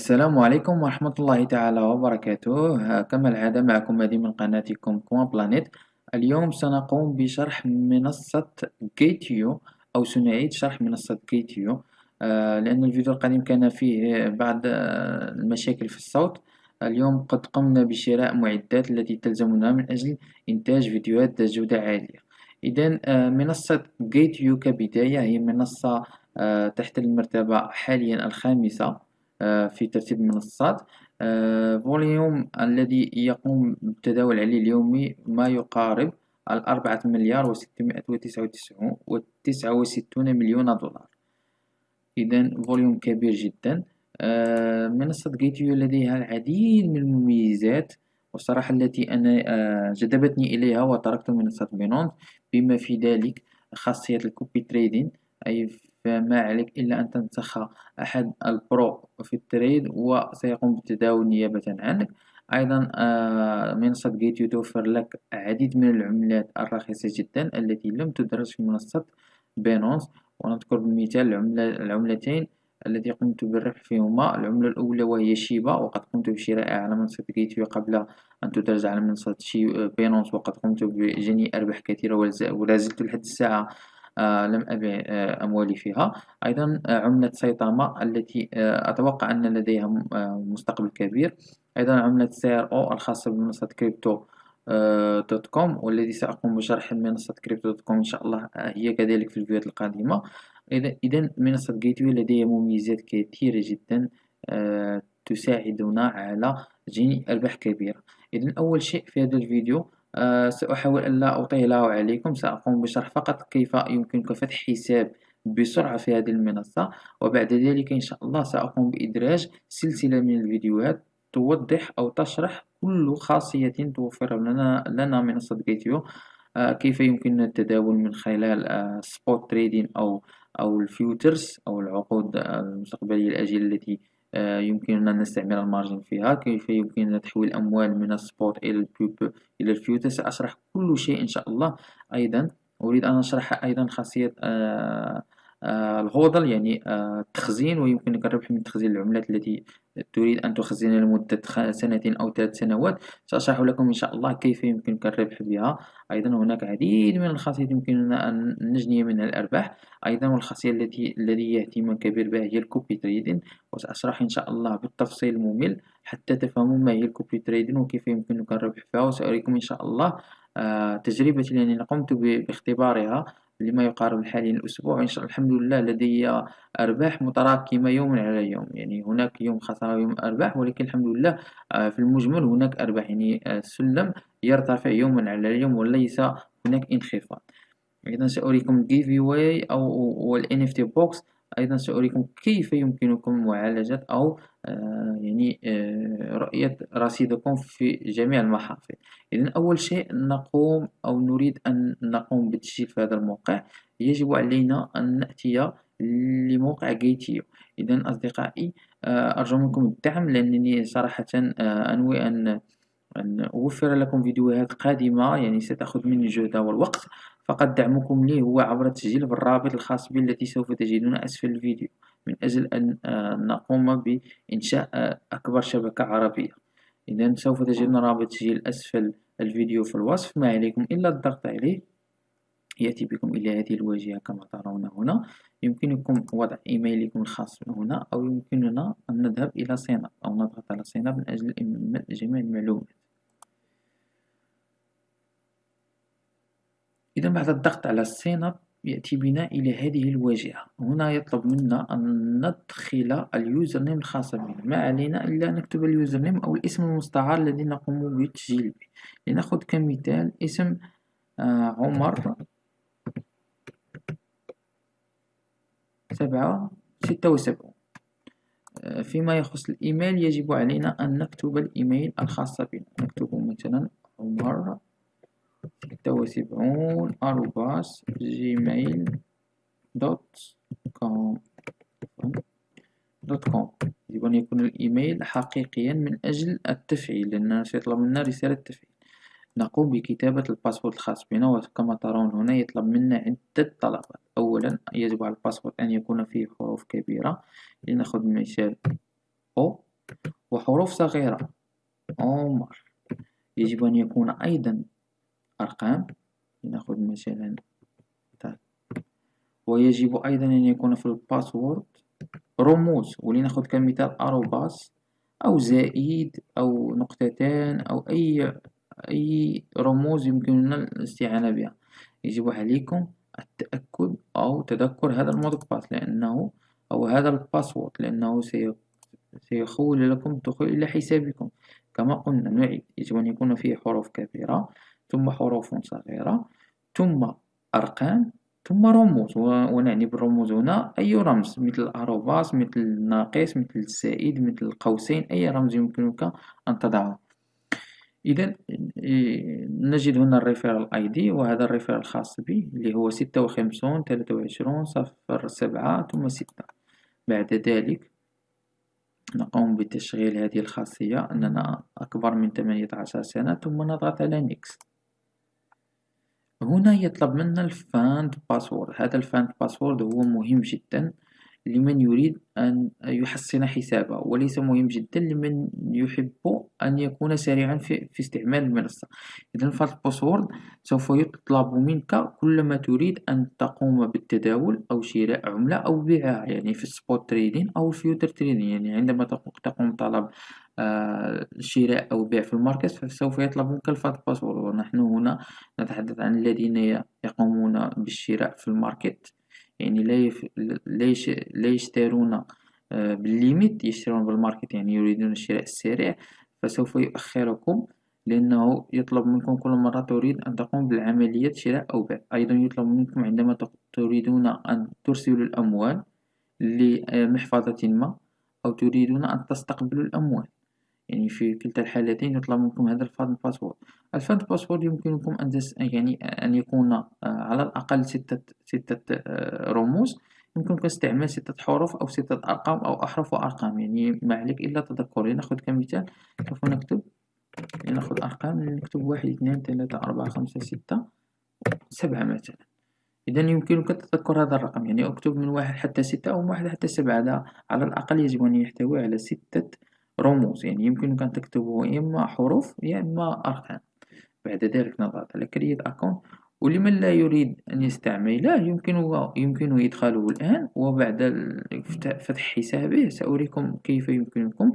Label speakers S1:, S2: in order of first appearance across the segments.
S1: السلام عليكم ورحمة الله تعالى وبركاته. كما العادة معكم مهدي من قناتكم Coin Planet اليوم سنقوم بشرح منصة Gate.io أو سنعيد شرح منصة Gate.io آه، لأن الفيديو القديم كان فيه بعض آه، المشاكل في الصوت. اليوم قد قمنا بشراء معدات التي تلزمنا من أجل إنتاج فيديوهات ذات جودة عالية. إذا آه، منصة Gate.io كبداية هي منصة تحتل المرتبة حاليا الخامسة. في ترتيب المنصات. آه، volume الذي يقوم بالتداول عليه اليومي ما يقارب الأربعة مليار وستمائة وتسعة وستون مليون دولار. إذا volume كبير جدا. آه، منصة Gate.io لديها العديد من المميزات والصراحة التي أنا جذبتني إليها وتركت منصة Binance بما في ذلك خاصية ال copy trading أي فما عليك إلا أن تنسخ أحد ال pro في ال trade وسيقوم بالتداول نيابة عنك. أيضا آه، منصة Gate.io توفر لك عديد من العملات الرخيصة جدا التي لم تدرج في منصة Binance. ونذكر بمثال العملة العملتين التي قمت بالربح فيهما. العملة الأولى وهي Shiba وقد قمت بشرائها على منصة Gate.io قبل أن تدرج على منصة Binance وقد قمت بجني أرباح كثيرة ولا زلت لحد الساعة لم أبع آه، أموالي فيها. أيضا آه، عملة Saitama التي أتوقع أن لديها مستقبل كبير. أيضا عملة CRO الخاصة بمنصة Crypto.com والذي سأقوم بشرح منصة Crypto.com إن شاء الله هي كذلك في الفيديوهات القادمة. إذا منصة Gate.io لديها مميزات كثيرة جدا تساعدنا على جني أرباح كبيرة إذا أول شيء في هذا الفيديو آه، سأحاول ألا أطيل عليكم. سأقوم بشرح فقط كيف يمكنك فتح حساب بسرعة في هذه المنصة. وبعد ذلك إن شاء الله سأقوم بإدراج سلسلة من الفيديوهات توضح أو تشرح كل خاصية توفر لنا, لنا منصة Gate.io آه، كيف يمكننا التداول من خلال spot آه، trading أو أو ال futures أو العقود المستقبلية الأجلة التي آه، يمكننا أن نستعمل ال margin فيها كيف يمكننا تحويل الأموال من ال spot إلى البيوب إلى ال future سأشرح كل شيء إن شاء الله. أيضا أريد أن أشرح أيضا خاصية آه آه ال hodl يعني آه التخزين ويمكنك الربح من تخزين العملات التي تريد أن تخزنها لمدة سنة أو ثلاث سنوات. سأشرح لكم إن شاء الله كيف يمكنك الربح بها. أيضا هناك عديد من الخاصيات يمكننا أن نجني منها الأرباح. أيضا والخاصية التي لدي اهتمام كبير بها هي الكوبي تريدين وسأشرح إن شاء الله بالتفصيل الممل حتى تفهموا ما هي الكوبي تريدين وكيف يمكنك الربح فيها وسأريكم إن شاء الله آه تجربتي لأنني قمت باختبارها. لما يقارب حاليا الأسبوع إن شاء الله الحمد لله لدي أرباح متراكمة يوما على يوم. يعني هناك يوم خسارة ويوم أرباح ولكن الحمد لله آه، في المجمل هناك أرباح. يعني السلم آه، يرتفع يوما على اليوم وليس هناك انخفاض. إذا سأريكم giveaway واي أو ال NFT box. أيضا سأريكم كيف يمكنكم معالجة أو آه يعني آه رؤية رصيدكم في جميع المحافظ إذا أول شيء نقوم أو نريد أن نقوم بالتسجيل في هذا الموقع. يجب علينا أن نأتي لموقع جيتيو. إذا أصدقائي آه أرجو منكم الدعم لأنني صراحة أنوي أن أن أوفر لكم فيديوهات قادمة يعني ستأخذ مني جهد والوقت. فقط دعمكم لي هو عبر التسجيل بالرابط الخاص بي التي سوف تجدون أسفل الفيديو من أجل أن آه، نقوم بإنشاء آه، أكبر شبكة عربية. إذا سوف تجدون رابط تسجيل أسفل الفيديو في الوصف. ما عليكم إلا الضغط عليه. يأتي بكم إلى هذه الواجهة كما ترون هنا. يمكنكم وضع إيميلكم الخاص هنا أو يمكننا أن نذهب إلى sign up أو نضغط على sign up من أجل جميع المعلومات. إذا بعد الضغط على ال sign يأتي بنا إلى هذه الواجهة. هنا يطلب منا أن ندخل ال username الخاص بنا. ما علينا إلا نكتب ال username أو الاسم المستعار الذي نقوم بالتسجيل به. لنأخذ كمثال اسم آه عمر سبعة ستة وسبعون. آه فيما يخص الإيميل يجب علينا أن نكتب الإيميل الخاص بنا. نكتب مثلا عمر ستة وسبعون arobase Gmail dot com dot com يجب أن يكون الإيميل حقيقيا من أجل التفعيل لأننا سيطلب منا رسالة تفعيل. نقوم بكتابة ال password الخاص بنا وكما ترون هنا يطلب منا عدة طلبات. أولا يجب على ال password أن يكون فيه حروف كبيرة. لنأخذ مثال أو وحروف صغيرة. عمر. يجب أن يكون أيضا أرقام. لنأخذ مثلا ويجب أيضا أن يكون في ال password رموز ولنأخذ كمثال arobase أو زائد أو نقطتان أو أي أي رموز يمكننا الاستعانة بها. يجب عليكم التأكد أو تذكر هذا ال mot de passe لأنه أو هذا ال password لأنه سيخول لكم الدخول إلى حسابكم. كما قلنا نعيد. يجب أن يكون فيه حروف كبيرة. ثم حروف صغيرة ثم أرقام ثم رموز. ونعني بالرموز هنا أي رمز مثل ال arobase مثل الناقص مثل الزائد مثل القوسين أي رمز يمكنك أن تضعه. إذا نجد هنا ال referral ID وهذا ال referral الخاص بي اللي هو ستة وخمسون ثلاثة وعشرون صفر سبعة ثم ستة. بعد ذلك نقوم بتشغيل هذه الخاصية أننا أكبر من ثمانية عشر سنة ثم نضغط على next. هنا يطلب منا ال fund password هذا ال fund password هو مهم جدا. لمن يريد أن يحسن حسابه وليس مهم جدا لمن يحب أن يكون سريعا في, في استعمال المنصة. إذا فال password سوف يطلب منك كلما تريد أن تقوم بالتداول أو شراء عملة أو بيعها يعني في ال spot trading أو ال future trading يعني عندما تقوم طلب آه، شراء أو بيع في ال market فسوف يطلب منك ال fund password ونحن هنا نتحدث عن الذين يقومون بالشراء في ال market. يعني لا يشترون آه، بال limit يشترون بال market يعني يريدون الشراء السريع فسوف يؤخركم لأنه يطلب منكم كل مرة تريد أن تقوم بالعملية شراء أو بيع. أيضا يطلب منكم عندما تريدون أن ترسلوا الأموال لمحفظة ما أو تريدون أن تستقبلوا الأموال. يعني في كلتا الحالتين يطلب منكم هذا ال fund password ال fund password يمكنكم أن يعني أن يكون آه، على الأقل ستة ستة آه، رموز. يمكنك استعمال ستة حروف أو ستة أرقام أو أحرف وأرقام. يعني ما عليك إلا تذكر. لنأخذ كمثال سوف نكتب. لنأخذ أرقام. نكتب واحد اثنان ثلاثة أربعة خمسة ستة سبعة مثلا. إذا يمكنك تذكر هذا الرقم. يعني أكتب من واحد حتى ستة أو من واحد حتى سبعة. على الأقل يجب أن يحتوي على ستة رموز يعني يمكنك أن تكتبه إما حروف يا إما أرقام بعد ذلك نضغط على كريت أكونت. ولمن لا يريد أن يستعمله يمكنه يمكنه إدخاله الآن وبعد فتح حسابه سأريكم كيف يمكنكم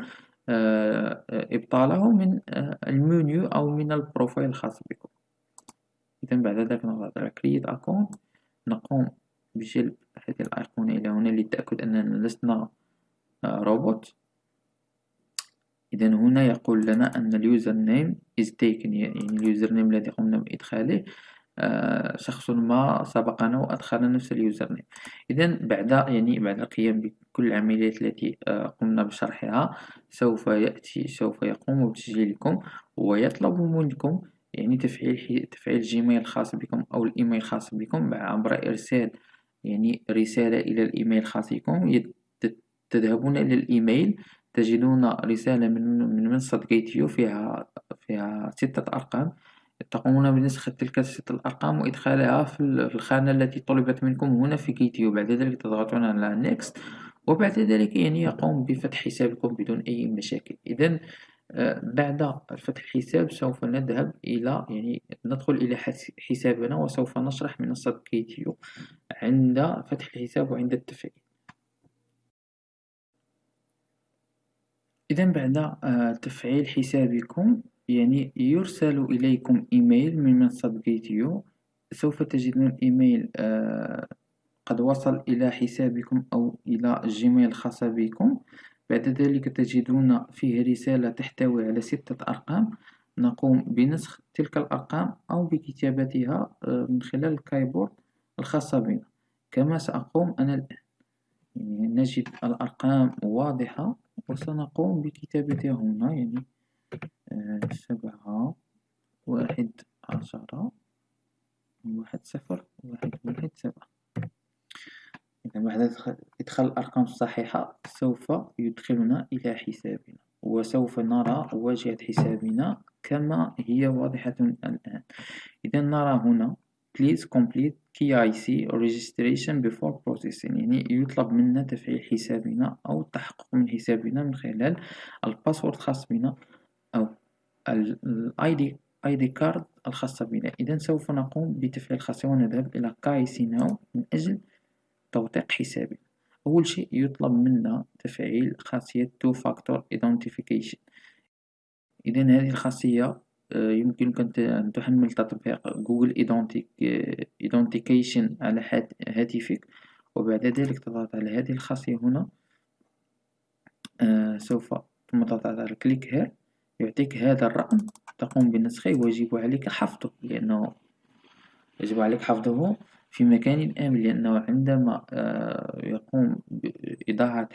S1: آه، إبطاله من آه، المنيو أو من ال profile الخاص بكم. إذا بعد ذلك نضغط على create account. نقوم بجلب هذه الأيقونة إلى هنا للتأكد أننا لسنا آه، روبوت. إذا هنا يقول لنا أن ال username is taken يعني ال username الذي قمنا بإدخاله آه شخص ما سبقنا وأدخل نفس ال username إذا بعد يعني بعد القيام بكل العمليات التي آه قمنا بشرحها سوف يأتي سوف يقوم بتسجيلكم ويطلب منكم يعني تفعيل تفعيل Gmail الخاص بكم أو الإيميل الخاص بكم عبر إرسال يعني رسالة إلى الإيميل الخاص بكم تذهبون إلى الإيميل تجدون رسالة من من منصة Gate.io فيها فيها ستة أرقام. تقومون بنسخ تلك الستة الأرقام وإدخالها في الخانة التي طلبت منكم هنا في Gate.io. بعد ذلك تضغطون على next وبعد ذلك يعني يقوم بفتح حسابكم بدون أي مشاكل. إذا آه، بعد فتح الحساب سوف نذهب إلى يعني ندخل إلى حسابنا وسوف نشرح منصة Gate.io عند فتح الحساب وعند التفعيل. إذا بعد آه، تفعيل حسابكم يعني يرسل إليكم إيميل من منصة Gate.io سوف تجدون إيميل آه، قد وصل إلى حسابكم أو إلى Gmail الخاصة بكم. بعد ذلك تجدون فيه رسالة تحتوي على ستة أرقام. نقوم بنسخ تلك الأرقام أو بكتابتها آه، من خلال ال keyboard الخاصة بنا. كما سأقوم أنا الآن. يعني نجد الأرقام واضحة. وسنقوم بكتابتها هنا يعني آه، سبعة واحد عشرة واحد صفر واحد واحد سبعة. إذا بعد إدخال الأرقام الصحيحة سوف يدخلنا إلى حسابنا وسوف نرى واجهة حسابنا كما هي واضحة الآن. إذا نرى هنا please complete KYC registration before processing. يعني يطلب منا تفعيل حسابنا أو التحقق من حسابنا من خلال ال password الخاص بنا أو ال ID ID card الخاصة بنا. إذا سوف نقوم بتفعيل الخاصية ونذهب إلى KYC now من أجل توثيق حسابنا. أول شيء يطلب منا تفعيل خاصية two factor identification إذا هذه الخاصية يمكنك أن تحمل تطبيق Google Authentication على هاتفك. وبعد ذلك تضغط على هذه الخاصية هنا. آه، سوف ثم تضغط على click here يعطيك هذا الرقم. تقوم بنسخه ويجب عليك حفظه لأنه يجب عليك حفظه في مكان آمن لأنه عندما آه، يقوم بإضاعة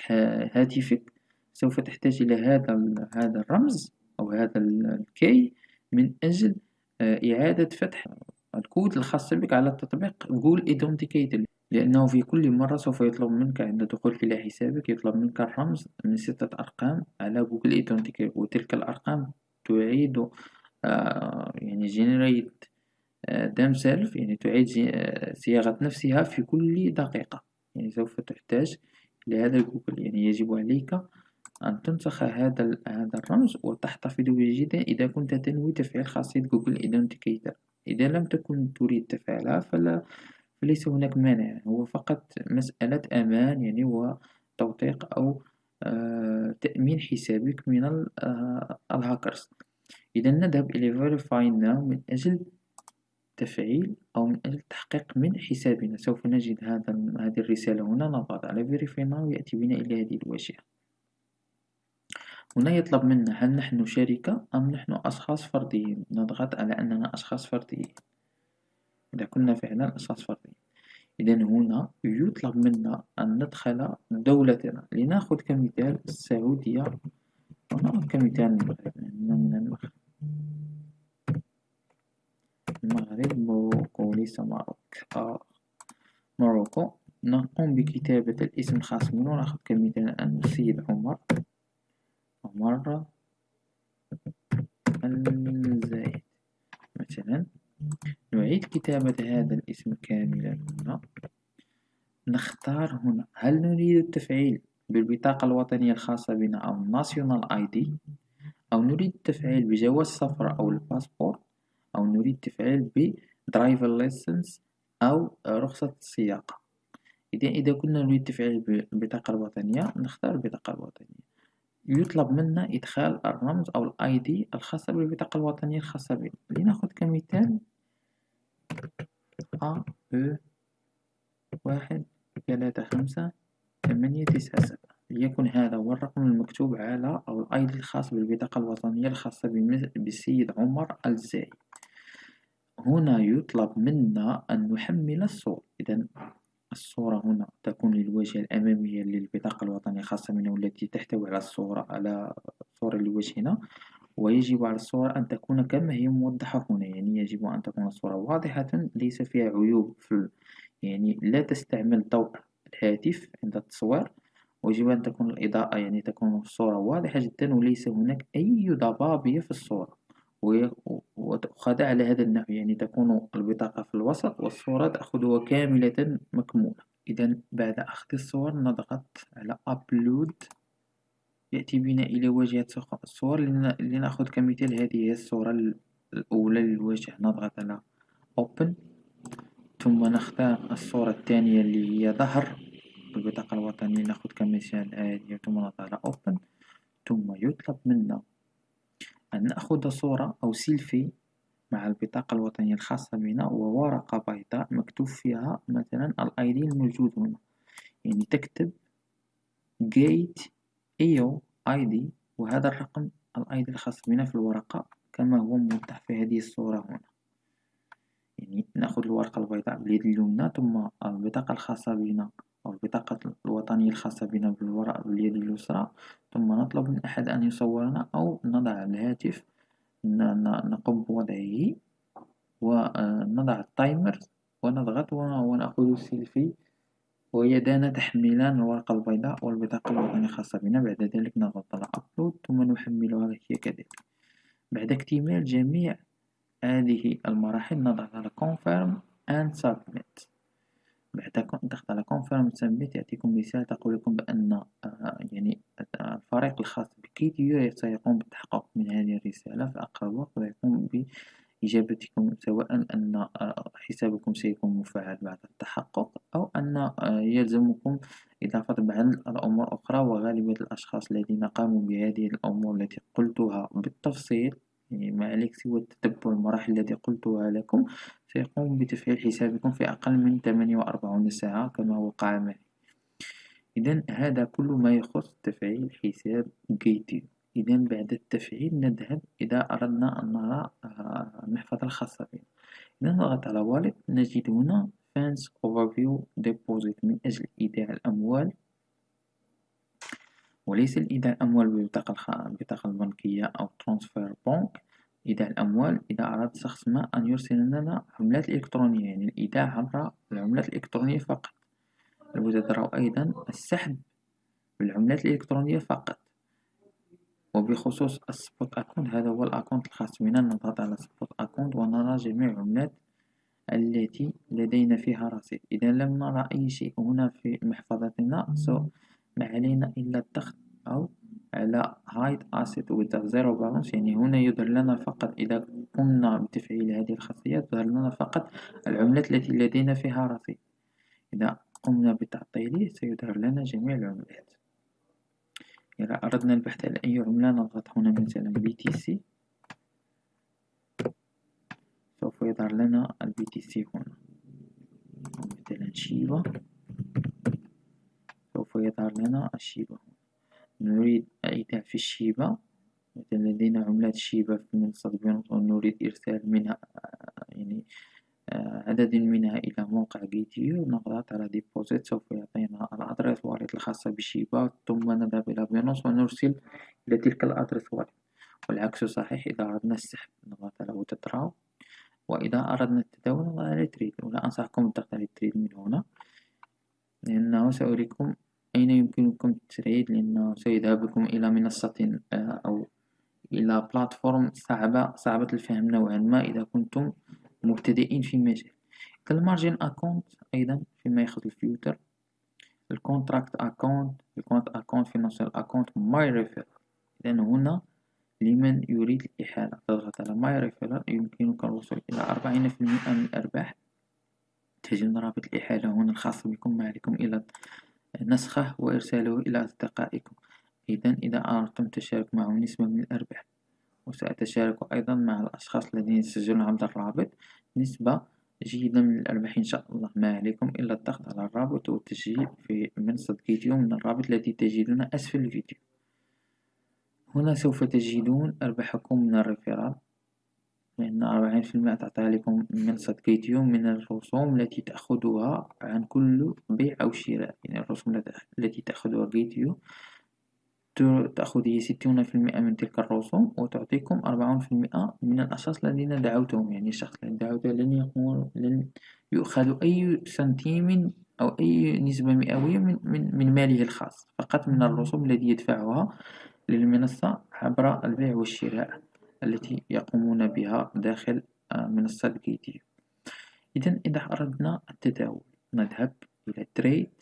S1: هاتفك سوف تحتاج إلى هذا هذا الرمز أو هذا ال key من أجل آه، إعادة فتح الكود الخاص بك على التطبيق Google Authenticator لأنه في كل مرة سوف يطلب منك عند دخولك إلى حسابك يطلب منك الرمز من ستة أرقام على Google Authenticator وتلك الأرقام تعيد آه يعني generate آه themselves يعني تعيد صياغة نفسها في كل دقيقة. يعني سوف تحتاج إلى هذا جوجل يعني يجب عليك أن تنسخ هذا هذا الرمز وتحتفظ به جيدا إذا كنت تنوي تفعيل خاصية Google Authenticator إذا لم تكن تريد تفعيلها فلا فليس هناك مانع. هو فقط مسألة أمان يعني وتوثيق أو آه تأمين حسابك من آه الهاكرز. إذا نذهب إلى verify now. من أجل تفعيل أو من أجل التحقيق من حسابنا سوف نجد هذا هذه الرسالة هنا. نضغط على verify now. يأتي بنا إلى هذه الواجهة هنا يطلب منا هل نحن شركة أم نحن أشخاص فرديين. نضغط على أننا أشخاص فرديين. إذا كنا فعلا أشخاص فرديين. إذا هنا يطلب منا أن ندخل دولتنا. لنأخذ كمثال السعودية. ونأخذ كمثال المغرب. المغرب المغرب Morocco ليس Maroc آه. Morocco نقوم بكتابة الاسم الخاص بنا ونأخذ كمثال أن السيد عمر. مرة. الزايد مثلا نعيد كتابة هذا الاسم كاملا هنا. نختار هنا. هل نريد التفعيل بالبطاقة الوطنية الخاصة بنا أو national ID أو نريد التفعيل بجواز السفر أو الباسبور؟ أو نريد التفعيل ب driver license أو رخصة السياقة إذا إذا كنا نريد التفعيل بالبطاقة الوطنية نختار البطاقة الوطنية. يطلب منا إدخال الرمز أو ال ID الخاصة بالبطاقة الوطنية الخاصة بنا لنأخذ كمثال. أ أ واحد ثلاثة خمسة ثمانية تسعة سبعة. ليكن هذا هو الرقم المكتوب على أو الآي دي الخاص بالبطاقة الوطنية الخاصة بالسيد عمر الزاي هنا يطلب منا أن نحمل الصور إذا الصورة هنا تكون للواجهة الأمامية للبطاقة الوطنية الخاصة بنا والتي تحتوي على الصورة على صورة لوجهنا ويجب على الصورة أن تكون كما هي موضحة هنا يعني يجب أن تكون الصورة واضحة ليس فيها عيوب في يعني لا تستعمل ضوء الهاتف عند التصوير. ويجب أن تكون الإضاءة يعني تكون الصورة واضحة جدا وليس هناك أي ضبابية في الصورة. وتأخذ على هذا النحو. يعني تكون البطاقة في الوسط والصورة تأخذها كاملة مكمولة إذا بعد أخذ الصور نضغط على أبلود يأتي بنا إلى واجهة الصور. لنأخذ كمثال هذه الصورة الأولى للوجه. نضغط على Open. ثم نختار الصورة الثانية اللي هي ظهر. البطاقة الوطنية نأخذ كمثال هذه. ثم نضغط على Open. ثم يطلب منا أن نأخذ صورة أو سيلفي مع البطاقة الوطنية الخاصة بنا وورقة بيضاء مكتوب فيها مثلا الأي دي الموجود هنا. يعني تكتب gate اي دي وهذا الرقم ال ID الخاص بنا في الورقة كما هو موضح في هذه الصورة هنا. يعني نأخذ الورقة البيضاء باليد اليمنى ثم البطاقة الخاصة بنا أو البطاقة الوطنية الخاصة بنا بالورق باليد اليسرى ثم نطلب من أحد أن يصورنا أو نضع الهاتف نقوم بوضعه ونضع ال timer ونضغط ونأخذ سيلفي. ويدانا تحملان الورقة البيضاء والبطاقة الوطنية الخاصة بنا. بعد ذلك نضغط على upload ثم نحملها هي كذلك. بعد اكتمال جميع هذه المراحل نضغط على confirm and submit. بعد ضغط على confirm submit يعطيكم رسالة تقول لكم بأن آه، يعني الفريق الخاص بكيتيو سيقوم بالتحقق من هذه الرسالة في أقرب وقت ويقوم بإجابتكم سواء أن آه، حسابكم سيكون مفعل بعد التحقق أو أن آه، يلزمكم إضافة بعض الأمور الأخرى وغالبية الأشخاص الذين قاموا بهذه الأمور التي قلتها بالتفصيل. ما عليك سوى تتبع المراحل التي قلتها لكم سيقوم بتفعيل حسابكم في أقل من 48 ساعة كما وقع معي. إذا هذا كل ما يخص تفعيل حساب جيتيو إذا بعد التفعيل نذهب إذا أردنا أن نرى المحفظة الخاصة بنا. إذا نضغط على والد نجد هنا Funds Overview Deposit من أجل إيداع الأموال. وليس الإيداع الأموال بالبطاقة البنكية أو transfer bank. إيداع الأموال إذا أراد شخص ما أن يرسل لنا عملات إلكترونية يعني الإيداع عبر العملات الإلكترونية فقط. وترى أيضا السحب بالعملات الإلكترونية فقط. وبخصوص ال spot account هذا هو ال account الخاص بنا. نضغط على spot account ونرى جميع العملات التي لدينا فيها رصيد. إذا لم نرى أي شيء هنا في محفظتنا so ما علينا إلا الضغط أو على hide asset with zero balance يعني هنا يظهر لنا فقط إذا قمنا بتفعيل هذه الخاصية تظهر لنا فقط العملات التي لدينا فيها رصيد. إذا قمنا بتعطيله سيظهر لنا جميع العملات. إذا أردنا البحث عن أي عملة نضغط هنا مثلا BTC سوف يظهر لنا الBTC هنا. مثلا شيبا يظهر لنا الشيبا هنا نريد الإيداع في الشيبة. مثلا لدينا عملات شيبة في منصة Binance ونريد إرسال منها يعني عدد منها إلى موقع Gate.io نضغط على deposit سوف يعطينا ال address wallet الخاصة بالشيبة ثم نذهب إلى Binance ونرسل إلى تلك ال address wallet والعكس صحيح إذا أردنا السحب نضغط على withdraw وإذا أردنا التداول نضغط على trade ولا أنصحكم بالضغط على trade من هنا لأنه سأريكم أين يمكنكم ال trade لأنه سيذهب بكم إلى منصة آه، أو إلى platform صعبة صعبة الفهم نوعا ما إذا كنتم مبتدئين في مجال ال margin account أيضا فيما يخص ال future. ال contract account ال quant account financial account my refer إذا هنا لمن يريد الإحالة. تضغط على my refer يمكنك الوصول إلى أربعين في المئة من الأرباح تجد رابط الإحالة هنا الخاص بكم ما عليكم إلا نسخه وإرساله إلى أصدقائكم. إذا إذا أردتم التشارك معهم نسبة من الأرباح. وسأتشارك أيضا مع الأشخاص الذين يسجلون عبر الرابط. نسبة جيدة من الأرباح إن شاء الله. ما عليكم إلا الضغط على الرابط والتسجيل في منصة Gate.io من الرابط الذي تجدونه أسفل الفيديو. هنا سوف تجدون أرباحكم من ال referral لأن أربعين في المئة تعطيها لكم منصة Gate.io من الرسوم التي تأخذها عن كل بيع أو شراء. يعني الرسوم التي تأخذها Gate.io تأخذ هي ستون في المئة من تلك الرسوم وتعطيكم أربعون في المئة من الأشخاص الذين دعوتهم. يعني الشخص الذي دعوته لن يقول لن يؤخذ أي سنتيم أو أي نسبة مئوية من, من, من ماله الخاص فقط من الرسوم التي يدفعها للمنصة عبر البيع والشراء. التي يقومون بها داخل آه، منصة Gate.io إذا إذا أردنا التداول نذهب إلى trade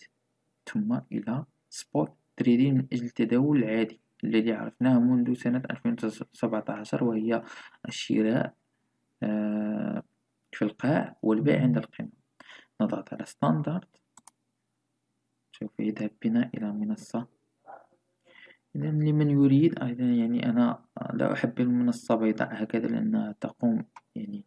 S1: ثم إلى spot trading من أجل التداول العادي الذي عرفناه منذ سنة 2017 وهي الشراء آه، في القاع والبيع عند القمة. نضغط على standard سوف يذهب بنا إلى منصة إذا لمن يريد أيضا يعني أنا لا أحب المنصة بيضاء هكذا لأنها تقوم يعني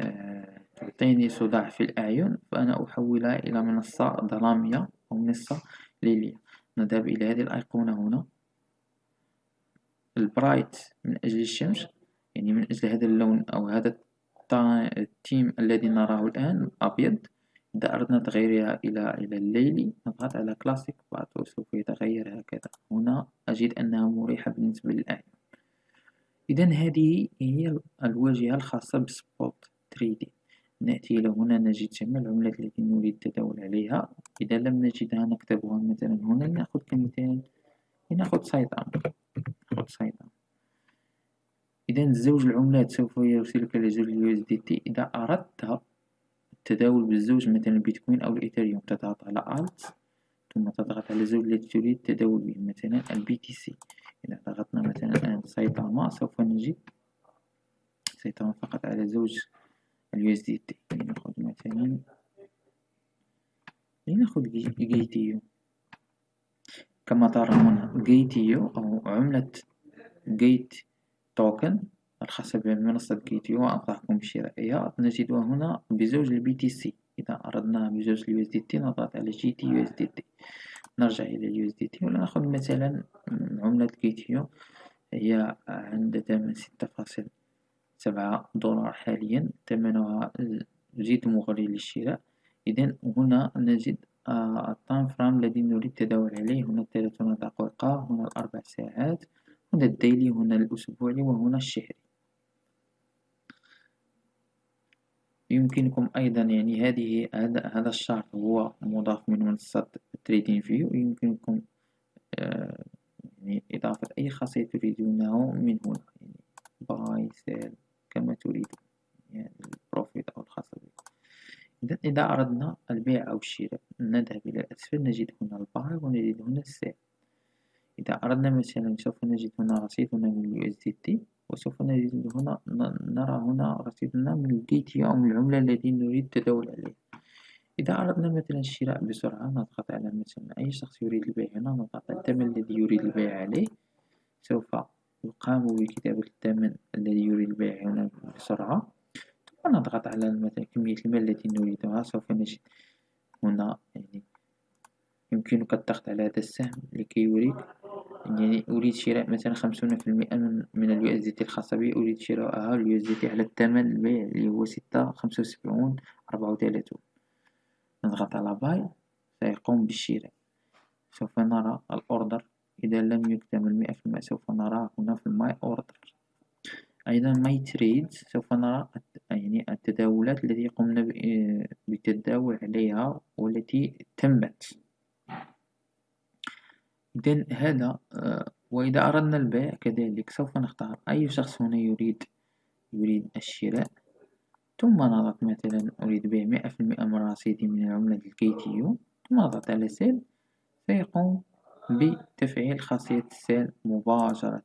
S1: آه، تعطيني صداع في الأعين فأنا أحولها إلى منصة ظلامية أو منصة ليلية. نذهب إلى هذه الأيقونة هنا. ال bright من أجل الشمس يعني من أجل هذا اللون أو هذا التيم الذي نراه الآن أبيض إذا أردنا تغييرها إلى إلى الليلي نضغط على كلاسيك بعد وسوف يتغير هكذا. هنا أجد أنها مريحة بالنسبة للأعين إذا هذه هي الواجهة الخاصة بسبوت 3D نأتي إلى هنا نجد جميع العملات التي نريد التداول عليها. إذا لم نجدها نكتبها مثلا هنا. لنأخذ كمثال لنأخذ سايتاما نأخذ سايد إذا زوج العملات سوف يرسلك لزوج ال USDT. إذا أردت التداول بالزوج مثلا البيتكوين أو الإيثريوم تضغط على ALT ثم تضغط على الزوج التي تريد التداول به. مثلا ال BTC إذا ضغطنا مثلا الآن سيطامة سوف نجد سيطامة فقط على زوج ال USDT لنأخذ مثلا لنأخذ Gate.io. كما ترى هنا Gate.io أو عملة Gate Token. الخاصة بمنصة Gate.io وأنصحكم بشرائها نجدها هنا بزوج ال BTC إذا أردنا بزوج ال USDT نضغط على جي تي يو اس دي تي نرجع إلى ال USDT ونأخذ مثلا عملة Gate.io هي عند ثمن ستة فاصل سبعة دولار حاليا. ثمنها جد مغري للشراء. إذا هنا نجد ال time frame الذي نريد التداول عليه. هنا الثلاثون دقيقة هنا الأربع ساعات. هنا ال daily هنا الأسبوعي وهنا الشهري. يمكنكم أيضا يعني هذه هذا هذا الشرط هو مضاف من منصة TradingView يمكنكم يعني إضافة أي خاصية تريدونه من هنا يعني buy sell كما تريدون يعني ال profit أو الخاصة بكم إذا إذا أردنا البيع أو الشراء نذهب إلى الأسفل نجد هنا ال buy ونجد هنا ال sell إذا أردنا مثلا سوف نجد هنا رصيد هنا من ال USDT وسوف نجد هنا نرى هنا رصيدنا من ال GT أو من العملة التي نريد التداول عليها إذا أردنا مثلا الشراء بسرعة نضغط على مثلا أي شخص يريد البيع هنا. نضغط على الثمن الذي يريد البيع عليه. سوف يقام بكتابة الثمن الذي يريد البيع هنا بسرعة. ثم نضغط على مثلا كمية المال التي نريدها. سوف نجد هنا يعني يمكنك الضغط على هذا السهم لكي يريك يعني أريد شراء مثلا خمسون في المئة من, ال USDT الخاصة بي أريد شراءها ال USDT على الثمن البيع اللي هو ستة خمسة وسبعون أربعة وثلاثون. نضغط على buy سيقوم بالشراء. سوف نرى ال order. إذا لم يكتمل مئة في المئة سوف نراه هنا في ال my order أيضا my trade سوف نرى يعني التداولات التي قمنا بالتداول عليها والتي تمت. إذن هذا آه، وإذا أردنا البيع كذلك سوف نختار أي شخص هنا يريد يريد الشراء. ثم نضغط مثلا أريد بيع مئة في المئة من رصيدي من العملة ال Gate.io ثم نضغط على sell. سيقوم بتفعيل خاصية ال sell مباشرة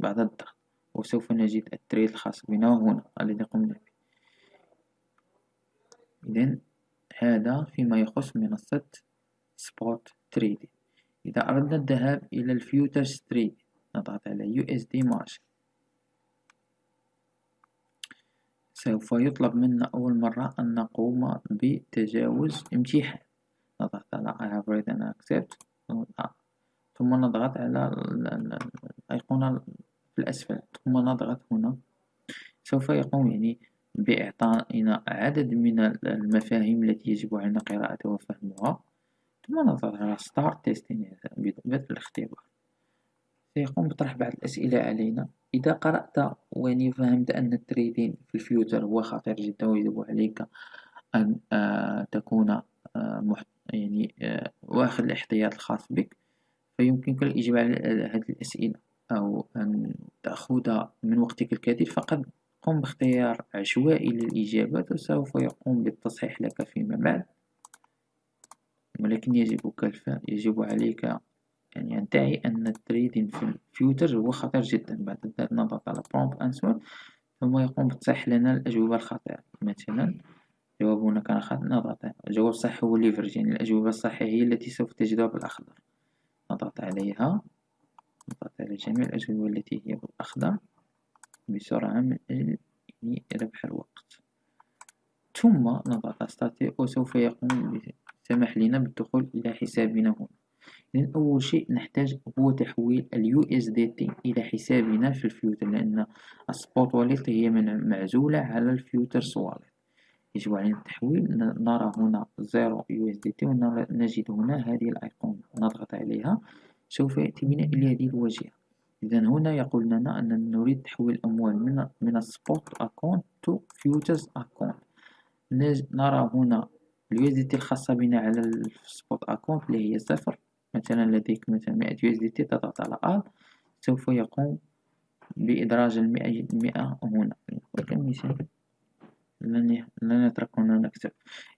S1: بعد الضغط. وسوف نجد ال trade الخاص بنا هنا الذي قمنا به. إذن هذا فيما يخص منصة spot trading إذا أردنا الذهاب إلى ال futures trade نضغط على USD margin. سوف يطلب منا أول مرة أن نقوم بتجاوز امتحان. نضغط على I have read and accept. ثم نضغط على الأيقونة في الأسفل. ثم نضغط هنا. سوف يقوم يعني بإعطائنا عدد من المفاهيم التي يجب علينا قراءتها وفهمها. ثم نضغط على start testing بدء الاختبار. سيقوم بطرح بعض الأسئلة علينا. إذا قرأت ويعني فهمت أن ال trading في ال future هو خطير جدا ويجب عليك أن آه تكون آه يعني آه واخذ الاحتياط الخاص بك. فيمكنك الإجابة على هذه الأسئلة أو أن تأخذ من وقتك الكثير. فقد قم باختيار عشوائي للإجابات وسوف يقوم بالتصحيح لك فيما بعد. ولكن يجب كالف يجب عليك أن تعي أن ال trading في ال future هو خطير جدا بعد ذلك نضغط على prompt answer ثم يقوم بتصحيح لنا الأجوبة الخاطئة. مثلا جوابنا كان خاطئ نضغط الجواب الصحيح هو leverage يعني الأجوبة الصحيحة هي التي سوف تجدها بالأخضر. نضغط عليها نضغط على جميع الأجوبة التي هي بالأخضر بسرعة من أجل ربح الوقت. ثم نضغط start وسوف يقوم سمح لنا بالدخول إلى حسابنا هنا. لأن أول شيء نحتاج هو تحويل ال USDT إلى حسابنا في ال future لأن ال spot wallet هي من معزولة على ال futures wallet يجب علينا التحويل. نرى هنا zero USDT ونجد هنا هذه الأيقونة. نضغط عليها. سوف يأتي بنا إلى هذه الواجهة. إذا هنا يقول لنا أننا نريد تحويل الأموال من من ال spot account to futures account. نرى هنا ال USDT الخاصة بنا على ال spot account اللي هي صفر. مثلا لديك مثلا مئة USDT تضغط على all سوف يقوم بإدراج المئة, المئة هنا. مثال لن هنا نكتب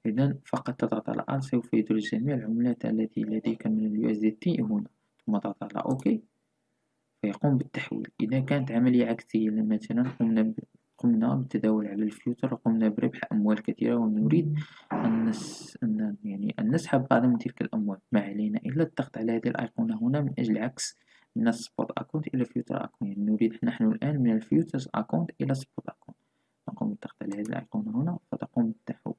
S1: إذا فقط تضغط على all سوف يدرج جميع العملات التي لديك من ال USDT هنا. ثم تضغط على OK فيقوم بالتحويل. إذا كانت عملية عكسية مثلا قمنا قمنا بالتداول على ال future وقمنا بربح أموال كثيرة ونريد أن, نس... أن يعني أن نسحب بعض من تلك الأموال. ما علينا إلا الضغط على هذه الأيقونة هنا من أجل عكس من ال spot account إلى future account. يعني نريد نحن الآن من ال future account إلى spot account. نقوم بالضغط على هذه الأيقونة هنا فتقوم بالتحول.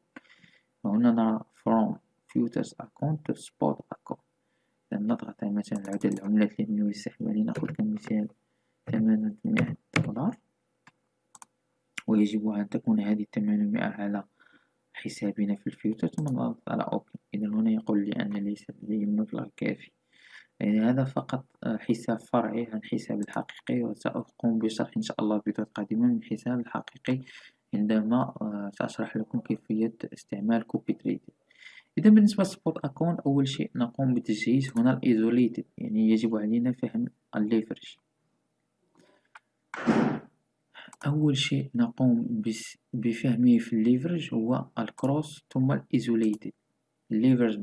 S1: وهنا نرى from futures account to spot account نضغط على مثلا عدد العملات التي نريد سحبها لنقول كمثال ثمانمائة دولار. ويجب أن تكون هذه الثمانمائة على حسابنا في ال future ثم نضغط على OK. إذا هنا يقول لي أن ليس لدي مبلغ كافي يعني هذا فقط حساب فرعي عن حساب الحقيقي وسأقوم بشرح إن شاء الله فيديوهات قادمة من الحساب الحقيقي عندما آه، سأشرح لكم كيفية استعمال copy trade إذا بالنسبة لل spot account أول شيء نقوم بتجهيز هنا ال isolated يعني يجب علينا فهم ال leverage. أول شيء نقوم بفهمه في ال leverage هو ال cross ثم ال isolated. ال leverage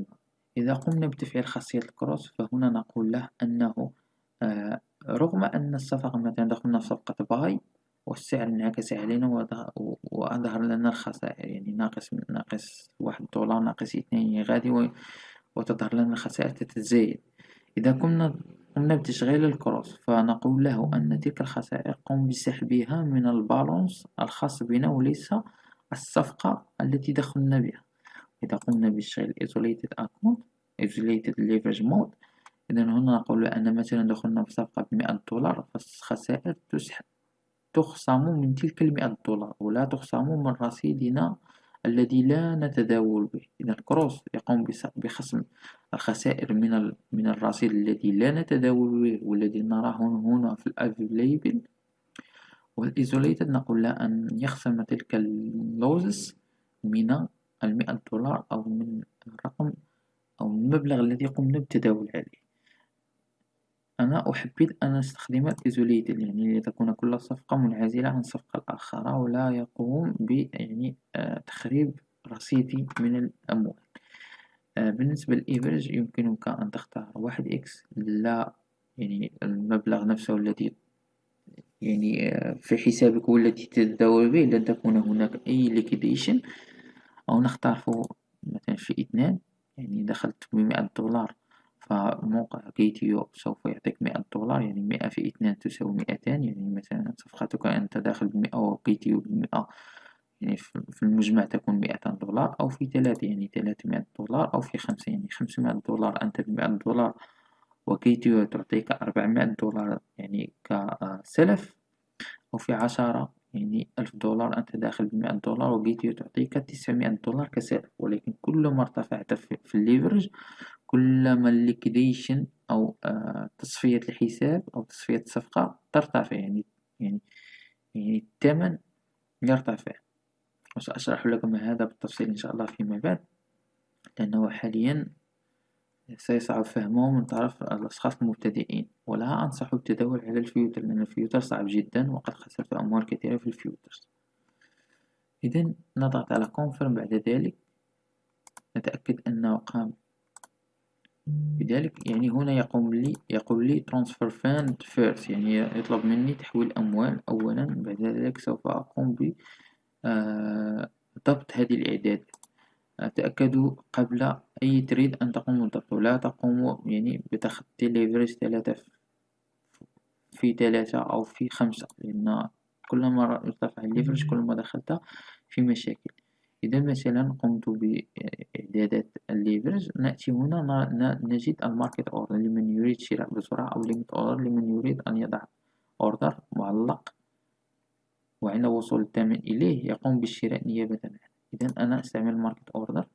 S1: إذا قمنا بتفعيل خاصية ال cross فهنا نقول له أنه آه رغم أن الصفقة مثلا دخلنا في صفقة buy والسعر انعكس علينا وأظهر لنا الخسائر يعني ناقص ناقص واحد دولار ناقص اثنين غادي وتظهر لنا الخسائر تتزايد. إذا كنا قمنا بتشغيل ال cross فنقول له أن تلك الخسائر قم بسحبها من ال balance الخاص بنا وليس الصفقة التي دخلنا بها. إذا قمنا بتشغيل isolated account isolated leverage mode إذا هنا نقول أن مثلا دخلنا في صفقة بمئة دولار فالخسائر تسحب تخصم من تلك المئة دولار ولا تخصم من رصيدنا الذي لا نتداول به. إذا الكروس يقوم بخصم الخسائر من من الرصيد الذي لا نتداول به والذي نراه هنا في الافيليبل وال isolated نقول له أن يخصم تلك ال losses من المئة دولار أو من الرقم أو المبلغ الذي قمنا بالتداول عليه. أنا أحبذ أن أستخدم ال isolated يعني لتكون كل صفقة منعزلة عن الصفقة الآخرى ولا يقوم ب يعني آه، تخريب رصيدي من الأموال. بالنسبة لل leverage يمكنك أن تختار واحد x لا يعني المبلغ نفسه الذي يعني آه، في حسابك والتي تتداول به لن تكون هناك أي liquidation أو نختار مثلا في اثنان يعني دخلت بمئة دولار فموقع كيتيو سوف يعطيك مئة دولار يعني مئة في اثنان تساوي مئتان يعني مثلا صفقتك أنت داخل بمئة وكيتيو بمئة. يعني في المجمع تكون مئتان دولار أو في ثلاثة يعني ثلاثمائة دولار أو في خمسة يعني خمسمائة دولار أنت بمئة دولار وكيتيو تعطيك أربعمائة دولار يعني كسلف أو في عشرة يعني ألف دولار أنت داخل بمئة دولار وكيتيو تعطيك تسعمائة دولار كسلف. ولكن كل ما ارتفعت في ال leverage كلما ال liquidation أو آه، تصفية الحساب أو تصفية الصفقة ترتفع يعني يعني يعني الثمن يرتفع. وسأشرح لكم هذا بالتفصيل إن شاء الله فيما بعد لأنه حاليا سيصعب فهمه من طرف الأشخاص المبتدئين ولا أنصح بالتداول على ال future لأن ال future صعب جدا وقد خسرت أموال كثيرة في ال future إذا نضغط على confirm بعد ذلك نتأكد أنه قام بذلك. يعني هنا يقوم لي يقول لي transfer fund first يعني يطلب مني تحويل أموال أولا بعد ذلك سوف أقوم ب ضبط هذه الإعدادات تأكدوا قبل أي trade أن تقوموا بضبطه لا تقوموا يعني بتخطي leverage ثلاثة في ثلاثة أو في خمسة لأن كلما ارتفع ال leverage كلما دخلت في مشاكل. إذا مثلا قمت بإعدادات ال leverage نأتي هنا نجد ال market order لمن يريد شراء بسرعة أو limit order لمن يريد أن يضع order معلق. وعند وصول الثمن إليه يقوم بالشراء نيابة عنه. إذا أنا أستعمل market order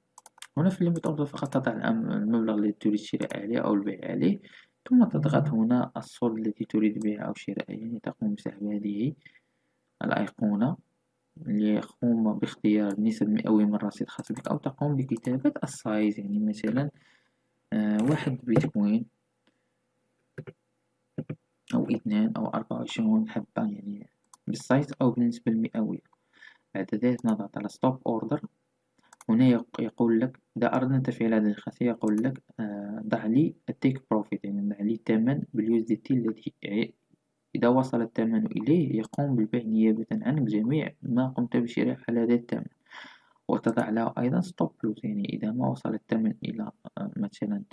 S1: هنا في ال limit order فقط تضع المبلغ الذي تريد الشراء عليه أو البيع عليه ثم تضغط هنا الصول التي تريد بيعه أو شراءه يعني تقوم بسحب هذه الأيقونة ليقوم باختيار النسب المئوية من رصيد خاص بك أو تقوم بكتابة ال size يعني مثلا آه واحد بيتكوين أو اثنان أو أربعة وعشرون حبة يعني بال size أو بالنسبة المئوية بعد ذلك نضغط على stop order هنا يقول لك إذا أردنا تفعيل هذه الخاصية يقول لك آه، ضع لي ال take profit يعني ضع لي الثمن بال USDT الذي إذا وصل الثمن إليه يقوم بالبيع نيابة عنك جميع ما قمت بشراء على هذا الثمن. وتضع له أيضا stop loss يعني إذا ما وصل الثمن إلى آه، مثلا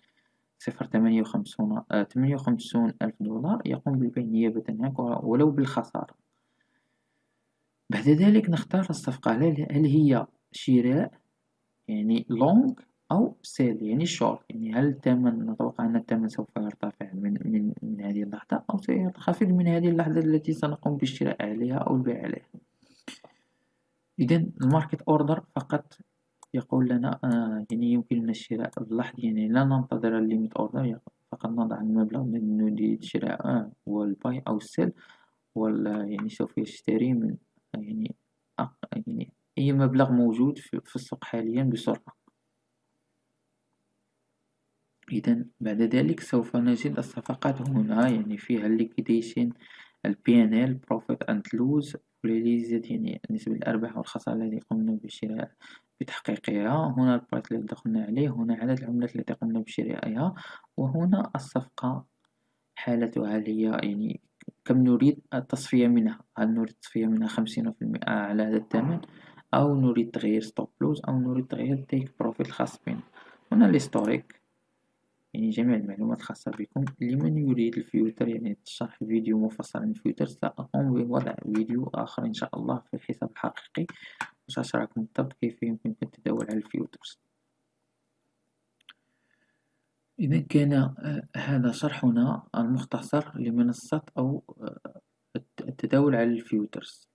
S1: صفر وخمسون ثمانية وخمسون ألف دولار يقوم بالبيع نيابة عنك ولو بالخسارة. بعد ذلك نختار الصفقة هل هي شراء يعني long أو sell يعني شورت يعني هل الثمن نتوقع أن الثمن سوف يرتفع من, من, من هذه اللحظة أو سينخفض من هذه اللحظة التي سنقوم بالشراء عليها أو البيع عليها. إذا ال market order فقط يقول لنا آه يعني يمكننا الشراء اللحظي يعني لا ننتظر ال limit order فقط نضع المبلغ نريد شراءه وال buy أو ال sell ولا يعني سوف يشتري من يعني يعني أي مبلغ موجود في السوق حاليا بسرعة. إذا بعد ذلك سوف نجد الصفقات هنا يعني فيها ال liquidation ال PNL profit and loss realized يعني نسبة الأرباح والخسارة التي قمنا بشراء بتحقيقها. هنا ال price الذي دخلنا عليه هنا عدد العملات التي قمنا بشرائها وهنا الصفقة حالتها هي يعني كم نريد التصفية منها؟ هل نريد التصفية منها خمسين في المئة على هذا الثمن؟ أو نريد تغيير stop loss أو نريد تغيير take profit الخاص بنا؟ هنا ال historique يعني جميع المعلومات الخاصة بكم. لمن يريد ال future؟ يعني شرح فيديو مفصل عن ال future سأقوم بوضع فيديو آخر إن شاء الله في الحساب الحقيقي. وسأشرحكم بالضبط كيف يمكنكم التداول على ال futures. إذا كان آه، هذا شرحنا المختصر لمنصة أو آه، التداول على ال futures.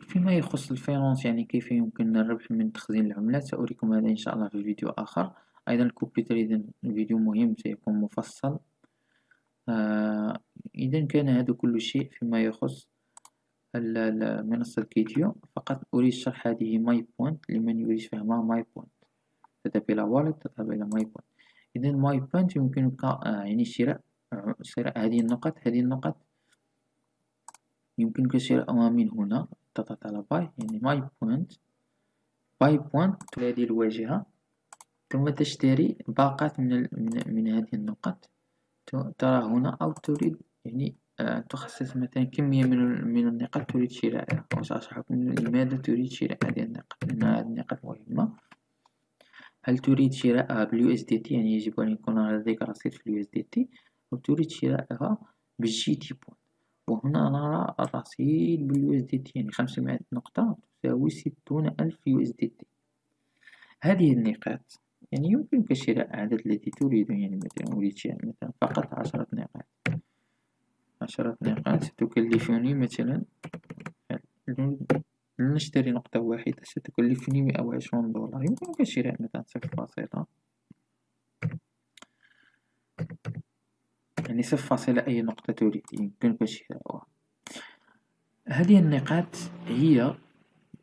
S1: فيما يخص ال finance يعني كيف يمكن الربح من تخزين العملات سأريكم هذا إن شاء الله في فيديو آخر. أيضا ال copy trade الفيديو مهم سيكون مفصل. آه إذا كان هذا كل شيء فيما يخص منصة Gate.io فقط أريد شرح هذه my point لمن يريد فهمها my point. تذهب إلى wallet تذهب إلى my point. إذا my point يمكنك يعني شراء شراء هذه النقط هذه النقط يمكنك شراءها من هنا تضغط على buy. يعني my point buy point هذه الواجهة. ثم تشتري باقات من, من, من هذه النقط ترى هنا أو تريد يعني آه، تخصص مثلا كمية من, من النقاط تريد شرائها وسأشرحكم لماذا تريد شراء هذه النقاط لأن هذه النقاط مهمة. هل تريد شراءها بال USDT يعني يجب أن يكون لديك رصيد في ال USDT أو تريد شراءها بال GT point وهنا نرى الرصيد بال USDT يعني خمسمائة نقطة تساوي ستون ألف USDT هذه النقاط. يعني يمكنك شراء العدد الذي تريد. يعني مثلا أريد شراء مثلا فقط عشرة نقاط. عشرة نقاط. ستكلفني مثلا لنشتري نقطة واحدة ستكلفني مئة وعشرون دولار. يمكنك شراء مثلا صفر فاصلة يعني صفر فاصلة أي نقطة تريد يمكنك شراءها هذه النقاط هي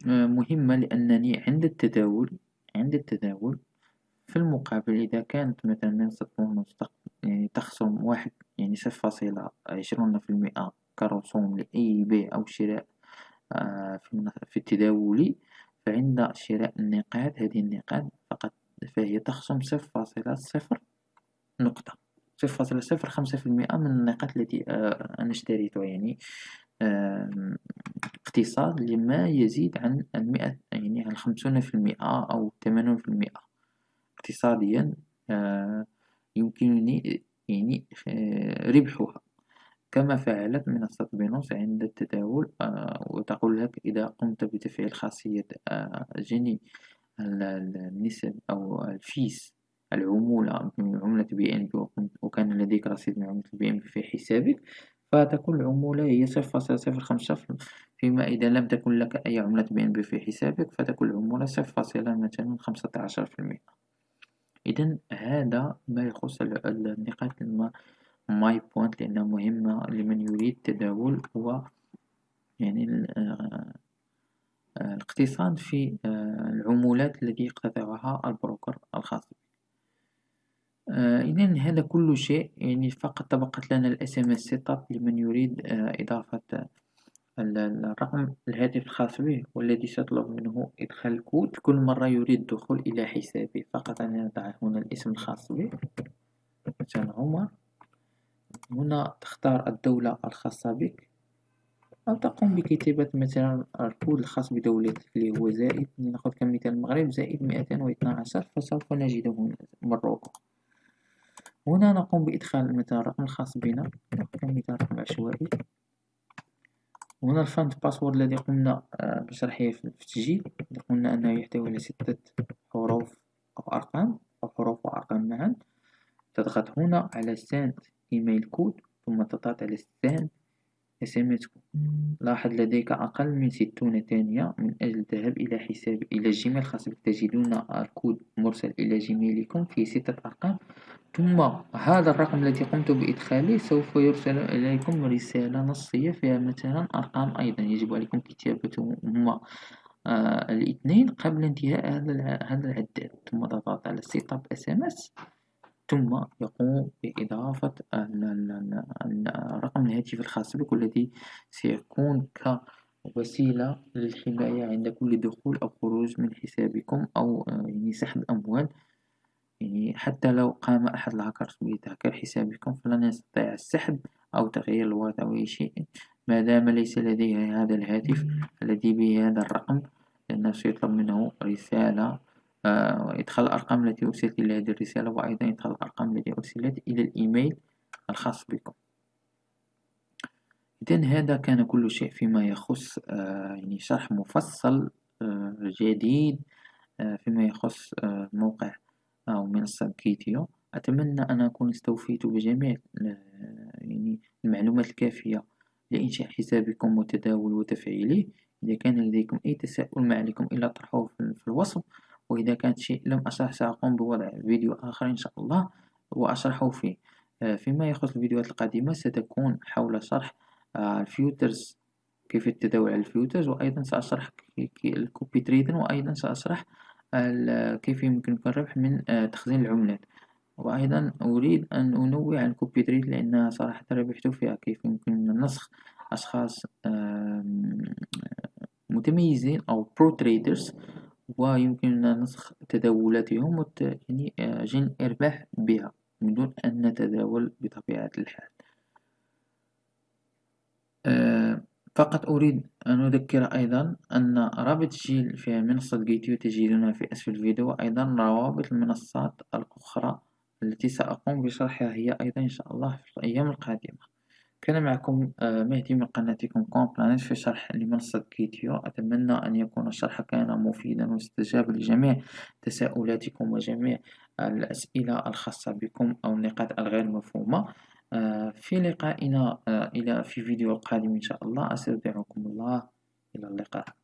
S1: مهمة لأنني عند التداول عند التداول في المقابل إذا كانت مثلا منصة يعني تخصم واحد يعني صفر فاصلة عشرون في المئة كرسوم لأي بيع أو شراء آه، في التداول فعند شراء النقاط هذه النقاط فقط فهي تخصم صفر فاصلة صفر نقطة. صفر فاصلة صفر خمسة في المئة من النقاط التي آه، أنا اشتريتها يعني اقتصاد لما يزيد عن المئة يعني عن خمسون في المئة أو ثمانون في المئة. اقتصاديا آه، يمكنني يعني آه، ربحها. كما فعلت منصة Binance عند التداول آه، وتقول لك إذا قمت بتفعيل خاصية جني النسب أو ال fees العمولة من عملة BNB وكان لديك رصيد من عملة BNB في حسابك فتكون العمولة هي صفر فاصلة صفر خمسة فيما إذا لم تكن لك أي عملة BNB في حسابك فتكون العمولة صفر فاصلة مثلا خمسة عشر في المئة إذا هذا ما يخص النقاط my point لأنها مهمة لمن يريد تداول و يعني آه، الاقتصاد في آه، العمولات التي يقتطعها ال broker الخاص آه، إذا هذا كل شيء يعني فقط تبقت لنا ال SMS setup لمن يريد إضافة الرقم الهاتف الخاص به والذي سيطلب منه إدخال الكود كل مرة يريد الدخول إلى حسابه فقط أن نضع هنا الاسم الخاص به. مثلا عمر. هنا تختار الدولة الخاصة بك. أو تقوم بكتابة مثلا الكود الخاص بدولتك اللي هو زائد. نأخذ كمثال المغرب زائد مئتين واثنى عشر فسوف نجده هنا Morocco. هنا نقوم بإدخال مثلا الرقم الخاص بنا. كمثال رقم عشوائي. وهنا ال fund password الذي قمنا آه، بشرحه في التسجيل. قلنا أنه يحتوي على ستة حروف أو أرقام أو حروف وأرقام معا. تضغط هنا على send email code ثم تضغط على send SMS لاحظ لديك أقل من ستون ثانية من أجل الذهاب إلى حساب إلى ال Gmail الخاص بك تجدون الكود مرسل إلى Gmail كم في ستة أرقام. ثم هذا الرقم الذي قمت بإدخاله سوف يرسل إليكم رسالة نصية فيها مثلا أرقام أيضا. يجب عليكم كتابتهما آه الاثنين قبل انتهاء هذا العداد. ثم تضغط على setup SMS ثم يقوم بإضافة رقم الهاتف الخاص بك والذي سيكون كوسيلة للحماية عند كل دخول أو خروج من حسابكم أو آه، يعني سحب أموال يعني حتى لو قام أحد الهاكرز بتهكير حسابكم فلن يستطيع السحب أو تغيير ال wallet أو أي شيء. ما دام ليس لديه هذا الهاتف الذي به هذا الرقم لأنه سيطلب منه رسالة وإدخال الأرقام التي أرسلت إلى هذه الرسالة وأيضا إدخال الأرقام التي أرسلت إلى الإيميل الخاص بكم. إذن هذا كان كل شيء فيما يخص آه، يعني شرح مفصل آه، جديد فيما يخص موقع أو منصة كيتيو. أتمنى أن أكون استوفيت بجميع يعني المعلومات الكافية لإنشاء حسابكم وتداول وتفعيله إذا كان لديكم أي تساؤل ما عليكم إلا طرحه في الوصف. وإذا كانت شيء لم أشرح سأقوم بوضع فيديو آخر إن شاء الله وأشرحه فيه. آه، فيما يخص الفيديوهات القادمة ستكون حول شرح آه، ال futures كيف التداول على ال futures وأيضا سأشرح ال copy trading وأيضا سأشرح كيف يمكنك الربح من آه، تخزين العملات. وأيضا أريد أن أنوه عن copy trade لأنها صراحة ربحت فيها كيف يمكن نسخ أشخاص متميزين أو pro traders ويمكننا نسخ تداولاتهم يعني آه، جني أرباح بها من دون أن نتداول بطبيعة الحال. آه، فقط أريد أن أذكر أيضا أن رابط تسجيل في منصة Gate.io تجدونها في أسفل الفيديو وأيضا روابط المنصات الأخرى التي سأقوم بشرحها هي أيضا إن شاء الله في الأيام القادمة. كان معكم آه، مهدي من قناتكم كوم في شرح لمنصة Gate.io أتمنى أن يكون الشرح كان مفيدا واستجاب لجميع تساؤلاتكم وجميع الأسئلة الخاصة بكم أو النقاط الغير مفهومة. آه، في لقائنا آه، إلى في فيديو قادم إن شاء الله. أستودعكم الله. إلى اللقاء.